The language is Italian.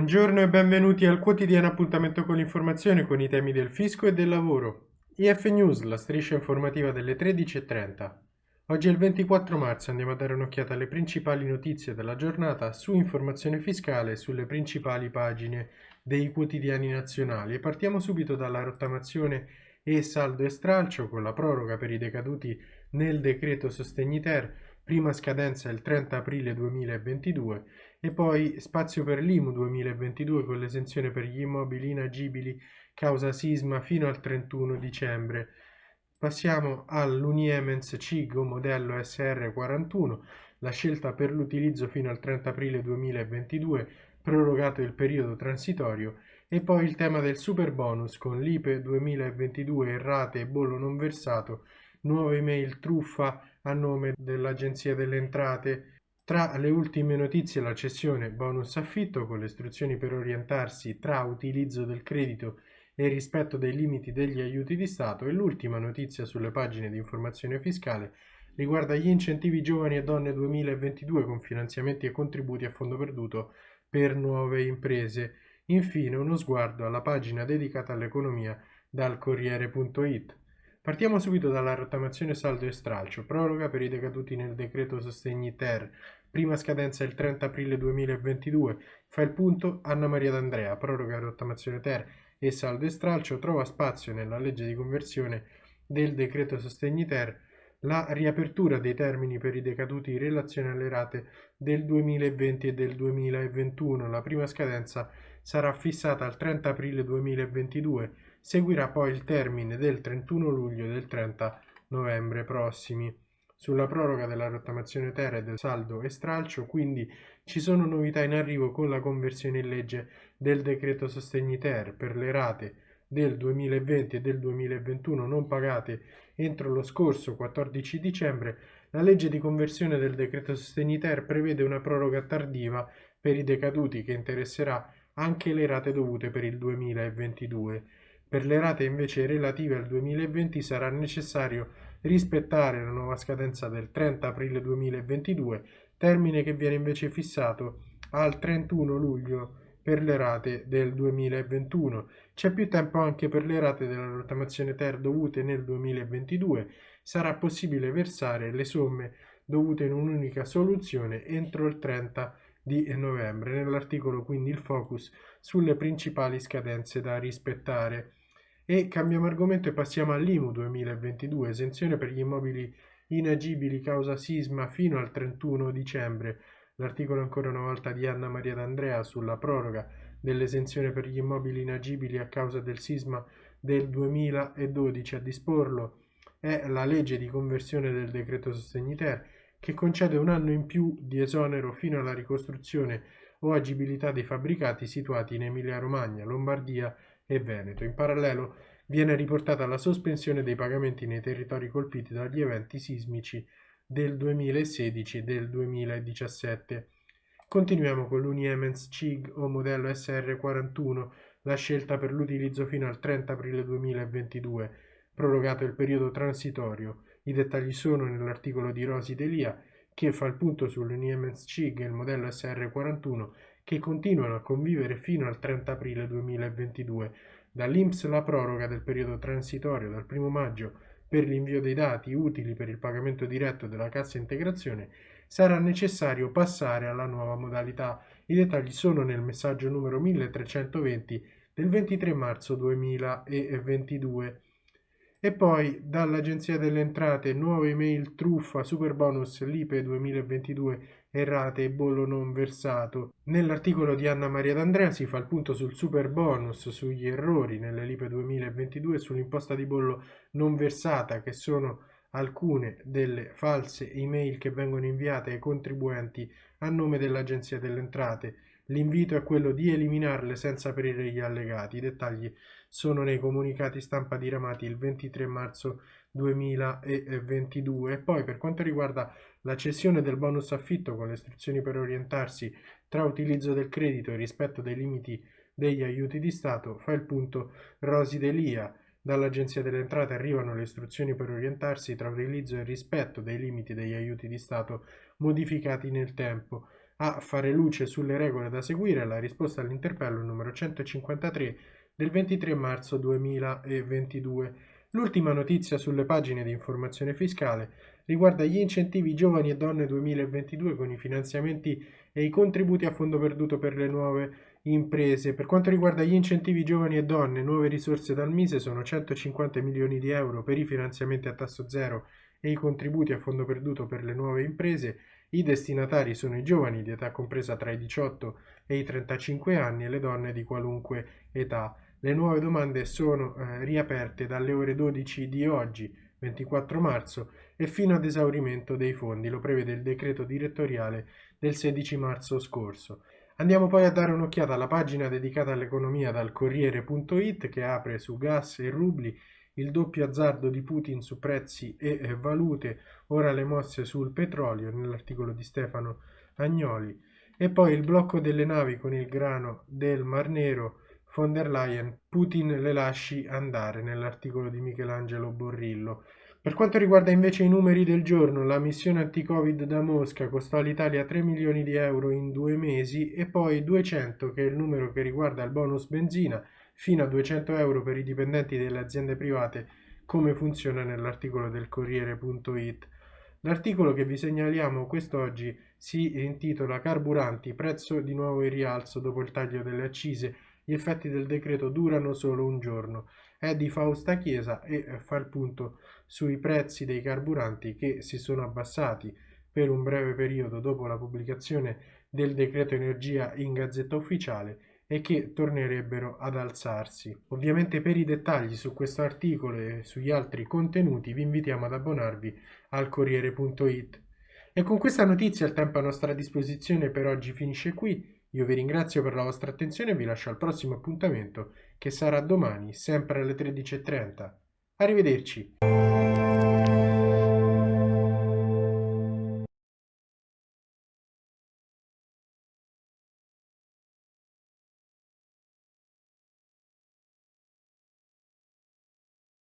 Buongiorno e benvenuti al quotidiano appuntamento con l'informazione con i temi del fisco e del lavoro. IF News, la striscia informativa delle 13.30. Oggi è il 24 marzo, andiamo a dare un'occhiata alle principali notizie della giornata su informazione fiscale sulle principali pagine dei quotidiani nazionali e partiamo subito dalla rottamazione e saldo e stralcio con la proroga per i decaduti nel decreto sostegni ter, prima scadenza il 30 aprile 2022 e poi spazio per l'IMU 2022 con l'esenzione per gli immobili inagibili causa sisma fino al 31 dicembre. Passiamo all'Uniemens CIGO modello SR41, la scelta per l'utilizzo fino al 30 aprile 2022, prorogato il periodo transitorio, e poi il tema del super bonus con l'IPE 2022 errate e bollo non versato, nuove email truffa a nome dell'Agenzia delle Entrate, tra le ultime notizie la cessione bonus affitto con le istruzioni per orientarsi tra utilizzo del credito e rispetto dei limiti degli aiuti di Stato e l'ultima notizia sulle pagine di informazione fiscale riguarda gli incentivi giovani e donne 2022 con finanziamenti e contributi a fondo perduto per nuove imprese. Infine uno sguardo alla pagina dedicata all'economia dal Corriere.it. Partiamo subito dalla rottamazione saldo e stralcio, proroga per i decaduti nel decreto sostegni ter, prima scadenza il 30 aprile 2022, fa il punto Anna Maria D'Andrea, proroga rottamazione ter e saldo e stralcio, trova spazio nella legge di conversione del decreto sostegni ter la riapertura dei termini per i decaduti in relazione alle rate del 2020 e del 2021. La prima scadenza sarà fissata al 30 aprile 2022 Seguirà poi il termine del 31 luglio e del 30 novembre prossimi. Sulla proroga della rottamazione terra e del saldo e stralcio, quindi ci sono novità in arrivo con la conversione in legge del decreto sostegni ter per le rate del 2020 e del 2021 non pagate entro lo scorso 14 dicembre, la legge di conversione del decreto sostegni ter prevede una proroga tardiva per i decaduti che interesserà anche le rate dovute per il 2022. Per le rate invece relative al 2020 sarà necessario rispettare la nuova scadenza del 30 aprile 2022, termine che viene invece fissato al 31 luglio per le rate del 2021. C'è più tempo anche per le rate della rottamazione ter dovute nel 2022. Sarà possibile versare le somme dovute in un'unica soluzione entro il 30 di novembre. Nell'articolo quindi il focus sulle principali scadenze da rispettare. E cambiamo argomento e passiamo all'IMU 2022, esenzione per gli immobili inagibili causa sisma fino al 31 dicembre. L'articolo ancora una volta di Anna Maria D'Andrea sulla proroga dell'esenzione per gli immobili inagibili a causa del sisma del 2012 a disporlo è la legge di conversione del decreto sostegni che concede un anno in più di esonero fino alla ricostruzione o agibilità dei fabbricati situati in Emilia Romagna, Lombardia e Veneto. In parallelo viene riportata la sospensione dei pagamenti nei territori colpiti dagli eventi sismici del 2016 e del 2017. Continuiamo con l'Uniemens CIG o modello SR41, la scelta per l'utilizzo fino al 30 aprile 2022, prorogato il periodo transitorio. I dettagli sono nell'articolo di Rosi Delia che fa il punto sull'Uniemens CIG e il modello SR41 che continuano a convivere fino al 30 aprile 2022. Dall'INPS la proroga del periodo transitorio dal 1 maggio per l'invio dei dati utili per il pagamento diretto della cassa integrazione sarà necessario passare alla nuova modalità. I dettagli sono nel messaggio numero 1320 del 23 marzo 2022. E poi dall'Agenzia delle Entrate nuove email truffa super bonus LIPE 2022 errate e bollo non versato. Nell'articolo di Anna Maria D'Andrea si fa il punto sul super bonus, sugli errori nelle LIPE 2022 e sull'imposta di bollo non versata che sono alcune delle false email che vengono inviate ai contribuenti a nome dell'Agenzia delle Entrate. L'invito è quello di eliminarle senza aprire gli allegati. I dettagli sono nei comunicati stampa diramati il 23 marzo 2022 e poi per quanto riguarda la cessione del bonus affitto con le istruzioni per orientarsi tra utilizzo del credito e rispetto dei limiti degli aiuti di Stato fa il punto Rosi Delia. dall'Agenzia delle Entrate arrivano le istruzioni per orientarsi tra utilizzo e rispetto dei limiti degli aiuti di Stato modificati nel tempo. A fare luce sulle regole da seguire la risposta all'interpello numero 153 del 23 marzo 2022. L'ultima notizia sulle pagine di informazione fiscale riguarda gli incentivi giovani e donne 2022 con i finanziamenti e i contributi a fondo perduto per le nuove imprese. Per quanto riguarda gli incentivi giovani e donne, nuove risorse dal Mise sono 150 milioni di euro per i finanziamenti a tasso zero e i contributi a fondo perduto per le nuove imprese. I destinatari sono i giovani di età compresa tra i 18 e i 35 anni e le donne di qualunque età. Le nuove domande sono eh, riaperte dalle ore 12 di oggi, 24 marzo, e fino ad esaurimento dei fondi, lo prevede il decreto direttoriale del 16 marzo scorso. Andiamo poi a dare un'occhiata alla pagina dedicata all'economia dal Corriere.it che apre su gas e rubli il doppio azzardo di Putin su prezzi e valute, ora le mosse sul petrolio nell'articolo di Stefano Agnoli. E poi il blocco delle navi con il grano del Mar Nero von der Leyen, Putin le lasci andare nell'articolo di Michelangelo Borrillo. Per quanto riguarda invece i numeri del giorno, la missione anti-Covid da Mosca costò all'Italia 3 milioni di euro in due mesi e poi 200 che è il numero che riguarda il bonus benzina, fino a 200 euro per i dipendenti delle aziende private, come funziona nell'articolo del Corriere.it. L'articolo che vi segnaliamo quest'oggi si intitola Carburanti, prezzo di nuovo in rialzo dopo il taglio delle accise gli effetti del decreto durano solo un giorno. È di Fausta Chiesa e eh, fa il punto sui prezzi dei carburanti che si sono abbassati per un breve periodo dopo la pubblicazione del decreto energia in gazzetta ufficiale e che tornerebbero ad alzarsi. Ovviamente per i dettagli su questo articolo e sugli altri contenuti vi invitiamo ad abbonarvi al Corriere.it. E con questa notizia il tempo a nostra disposizione per oggi finisce qui. Io vi ringrazio per la vostra attenzione e vi lascio al prossimo appuntamento che sarà domani, sempre alle 13.30. Arrivederci.